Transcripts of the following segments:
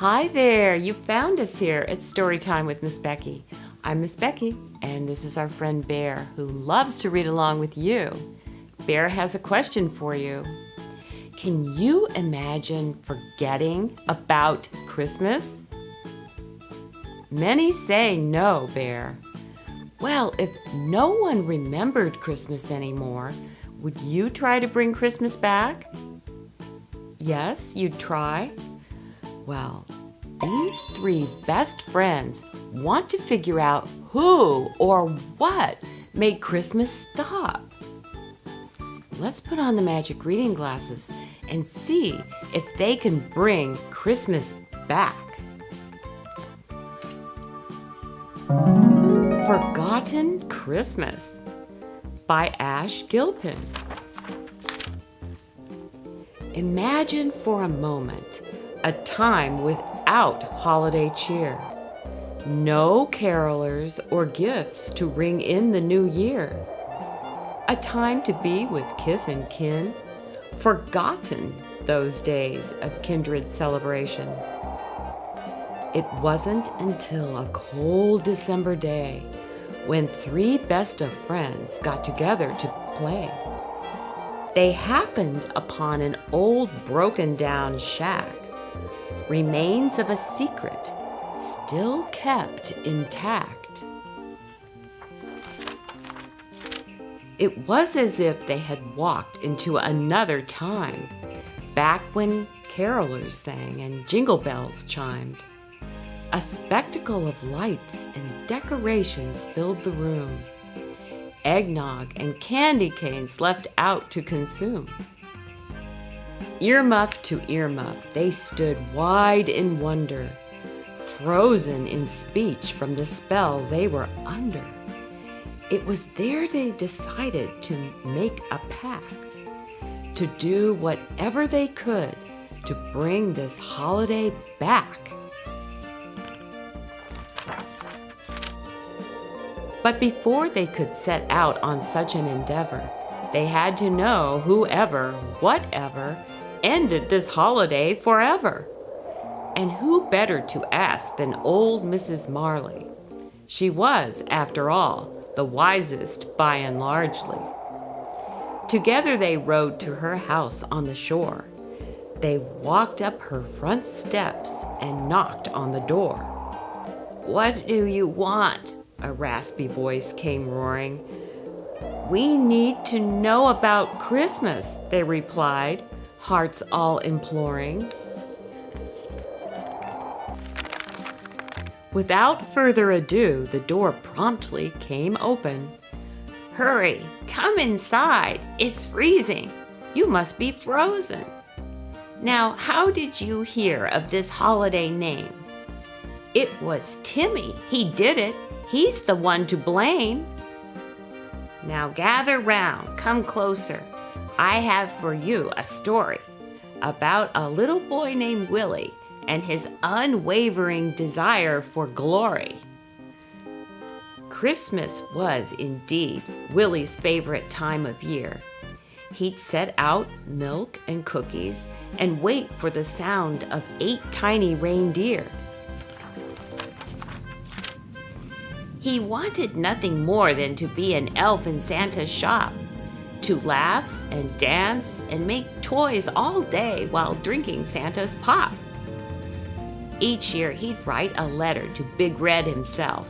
Hi there, you found us here at Storytime with Miss Becky. I'm Miss Becky, and this is our friend Bear, who loves to read along with you. Bear has a question for you. Can you imagine forgetting about Christmas? Many say no, Bear. Well, if no one remembered Christmas anymore, would you try to bring Christmas back? Yes, you'd try? Well, these three best friends want to figure out who or what made Christmas stop. Let's put on the magic reading glasses and see if they can bring Christmas back. Forgotten Christmas by Ash Gilpin. Imagine for a moment a time without holiday cheer. No carolers or gifts to ring in the new year. A time to be with kith and kin. Forgotten those days of kindred celebration. It wasn't until a cold December day when three best of friends got together to play. They happened upon an old broken down shack, remains of a secret still kept intact. It was as if they had walked into another time, back when carolers sang and jingle bells chimed. A spectacle of lights and decorations filled the room. Eggnog and candy canes left out to consume. Earmuff to earmuff, they stood wide in wonder, frozen in speech from the spell they were under. It was there they decided to make a pact, to do whatever they could to bring this holiday back. But before they could set out on such an endeavor, they had to know whoever, whatever, ended this holiday forever. And who better to ask than old Mrs. Marley? She was, after all, the wisest by and largely. Together they rode to her house on the shore. They walked up her front steps and knocked on the door. What do you want? A raspy voice came roaring. We need to know about Christmas, they replied, hearts all imploring. Without further ado, the door promptly came open. Hurry, come inside. It's freezing. You must be frozen. Now, how did you hear of this holiday name? It was Timmy. He did it. He's the one to blame. Now gather round, come closer. I have for you a story about a little boy named Willie and his unwavering desire for glory. Christmas was indeed Willie's favorite time of year. He'd set out milk and cookies and wait for the sound of eight tiny reindeer. He wanted nothing more than to be an elf in Santa's shop, to laugh and dance and make toys all day while drinking Santa's pop. Each year, he'd write a letter to Big Red himself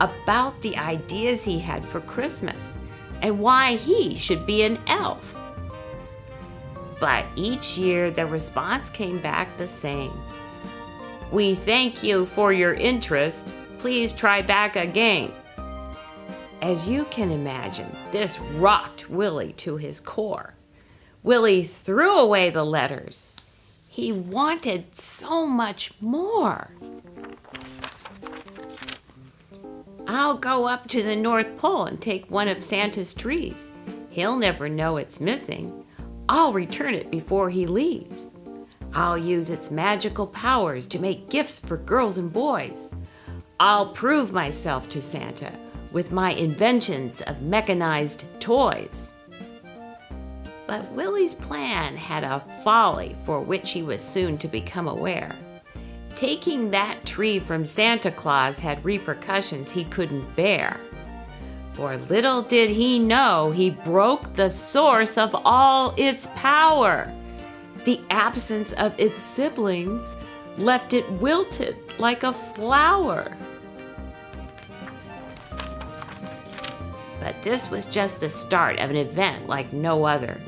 about the ideas he had for Christmas and why he should be an elf. But each year, the response came back the same. We thank you for your interest. Please try back again. As you can imagine, this rocked Willie to his core. Willie threw away the letters he wanted so much more. I'll go up to the North Pole and take one of Santa's trees. He'll never know it's missing. I'll return it before he leaves. I'll use its magical powers to make gifts for girls and boys. I'll prove myself to Santa with my inventions of mechanized toys. But Willie's plan had a folly for which he was soon to become aware. Taking that tree from Santa Claus had repercussions he couldn't bear. For little did he know he broke the source of all its power. The absence of its siblings left it wilted like a flower. This was just the start of an event like no other.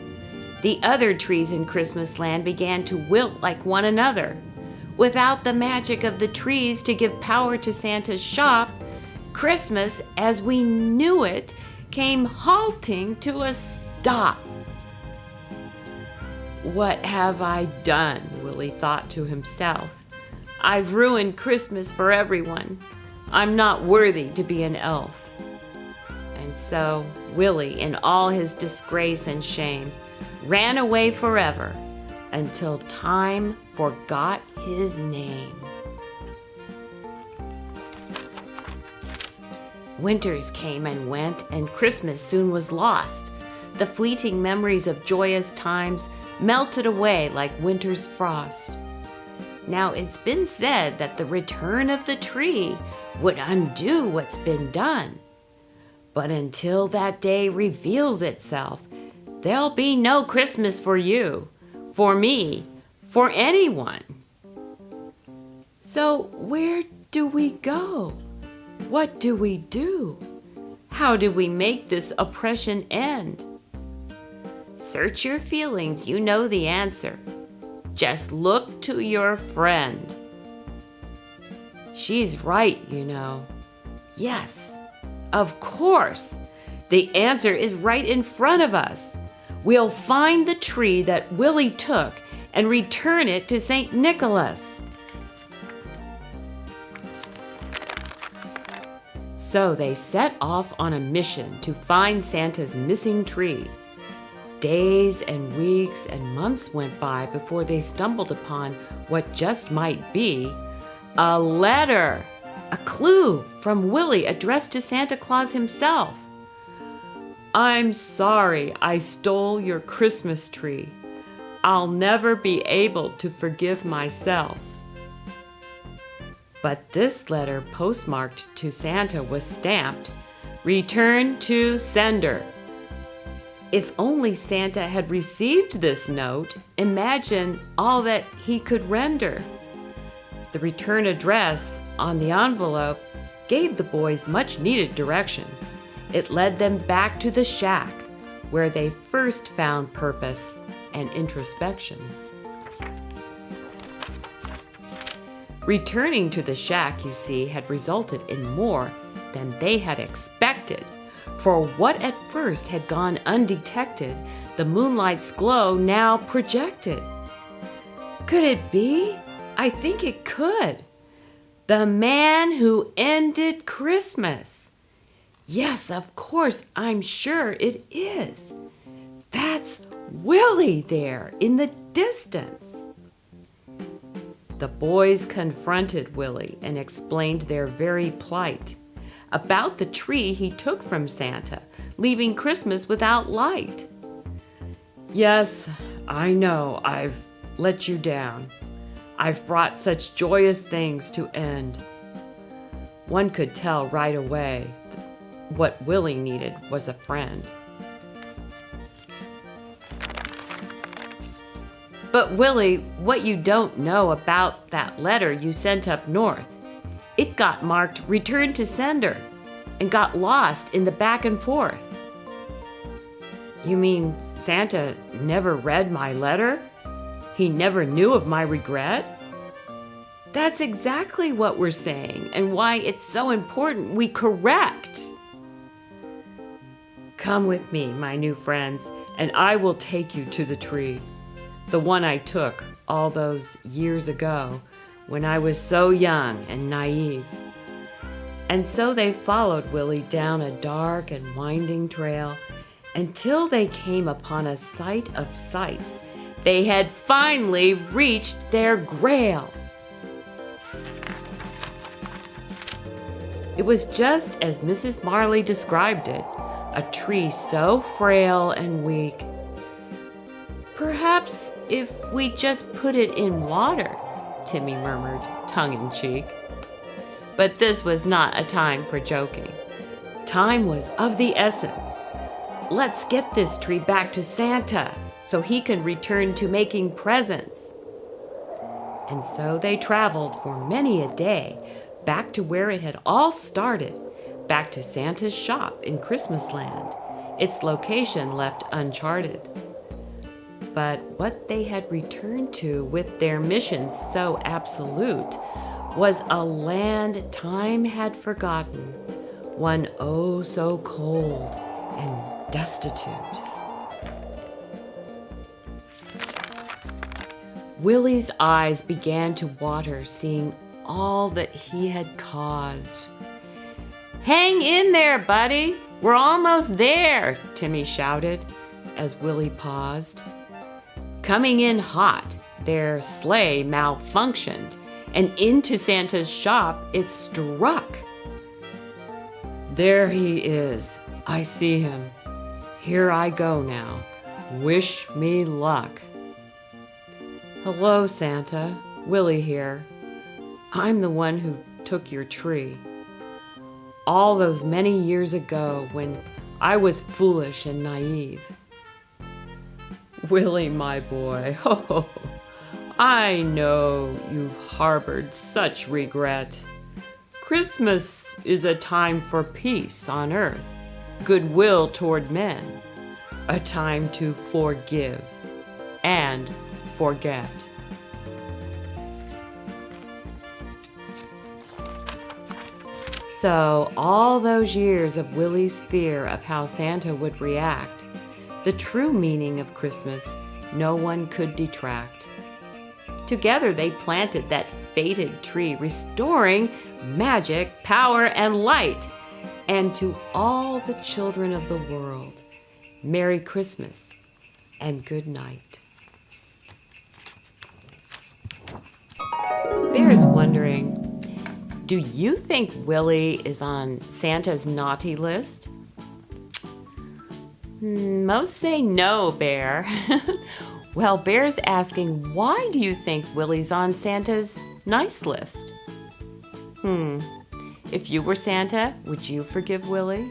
The other trees in Christmas land began to wilt like one another. Without the magic of the trees to give power to Santa's shop, Christmas as we knew it came halting to a stop. What have I done? Willie thought to himself. I've ruined Christmas for everyone. I'm not worthy to be an elf. So, Willie, in all his disgrace and shame, ran away forever until time forgot his name. Winters came and went, and Christmas soon was lost. The fleeting memories of joyous times melted away like winter's frost. Now, it's been said that the return of the tree would undo what's been done. But until that day reveals itself, there'll be no Christmas for you, for me, for anyone. So, where do we go? What do we do? How do we make this oppression end? Search your feelings, you know the answer. Just look to your friend. She's right, you know. Yes, of course. The answer is right in front of us. We'll find the tree that Willie took and return it to St. Nicholas. So they set off on a mission to find Santa's missing tree. Days and weeks and months went by before they stumbled upon what just might be a letter, a clue from Willie addressed to Santa Claus himself. I'm sorry I stole your Christmas tree. I'll never be able to forgive myself. But this letter postmarked to Santa was stamped, Return to Sender. If only Santa had received this note, imagine all that he could render. The return address on the envelope gave the boys much needed direction. It led them back to the shack where they first found purpose and introspection. Returning to the shack, you see, had resulted in more than they had expected. For what at first had gone undetected, the moonlight's glow now projected. Could it be? I think it could. The man who ended Christmas. Yes, of course, I'm sure it is. That's Willie there in the distance. The boys confronted Willie and explained their very plight about the tree he took from Santa, leaving Christmas without light. Yes, I know I've let you down. I've brought such joyous things to end. One could tell right away what Willie needed was a friend. But Willie, what you don't know about that letter you sent up north, it got marked return to sender and got lost in the back and forth. You mean Santa never read my letter? He never knew of my regret? That's exactly what we're saying and why it's so important we correct. Come with me, my new friends, and I will take you to the tree the one I took all those years ago when I was so young and naive. And so they followed Willie down a dark and winding trail until they came upon a sight of sights. They had finally reached their grail. It was just as Mrs. Marley described it a tree so frail and weak. Perhaps if we just put it in water, Timmy murmured, tongue in cheek. But this was not a time for joking. Time was of the essence. Let's get this tree back to Santa so he can return to making presents. And so they traveled for many a day back to where it had all started, back to Santa's shop in Christmasland, its location left uncharted. But what they had returned to with their mission so absolute was a land time had forgotten, one oh so cold and destitute. Willie's eyes began to water, seeing all that he had caused. Hang in there, buddy! We're almost there, Timmy shouted as Willie paused. Coming in hot, their sleigh malfunctioned, and into Santa's shop it struck. There he is. I see him. Here I go now. Wish me luck. Hello, Santa. Willie here. I'm the one who took your tree. All those many years ago when I was foolish and naive. Willie, my boy, oh, I know you've harbored such regret. Christmas is a time for peace on earth, goodwill toward men, a time to forgive and forget. So, all those years of Willie's fear of how Santa would react, the true meaning of Christmas, no one could detract. Together, they planted that fated tree, restoring magic, power, and light. And to all the children of the world, Merry Christmas and good night. Bear's wondering, do you think Willie is on Santa's naughty list? Hmm, most say no, Bear. well, Bear's asking, why do you think Willie's on Santa's nice list? Hmm, if you were Santa, would you forgive Willie?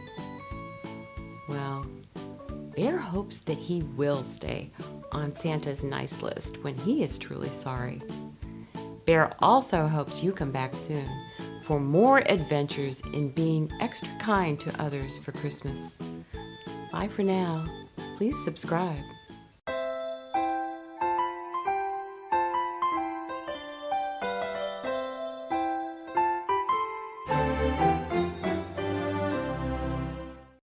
Well, Bear hopes that he will stay on Santa's nice list when he is truly sorry. Bear also hopes you come back soon for more adventures in being extra kind to others for Christmas. Bye for now. Please subscribe.